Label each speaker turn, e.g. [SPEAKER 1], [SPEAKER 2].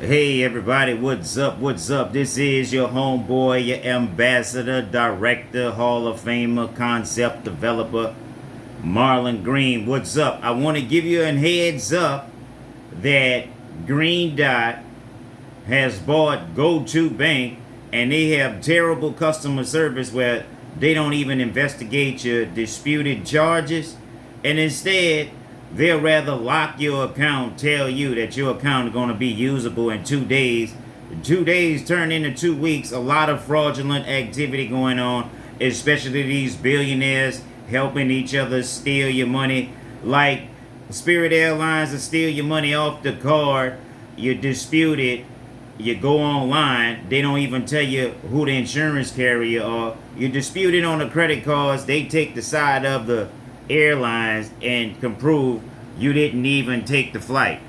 [SPEAKER 1] Hey everybody, what's up? What's up? This is your homeboy, your ambassador, director, Hall of Famer, concept developer, Marlon Green. What's up? I want to give you a heads up that Green Dot has bought Go2 Bank and they have terrible customer service where they don't even investigate your disputed charges and instead they'll rather lock your account, tell you that your account is going to be usable in two days. Two days turn into two weeks. A lot of fraudulent activity going on, especially these billionaires helping each other steal your money. Like Spirit Airlines to steal your money off the card. You dispute it. You go online. They don't even tell you who the insurance carrier are. You dispute it on the credit cards. They take the side of the airlines and can prove you didn't even take the flight.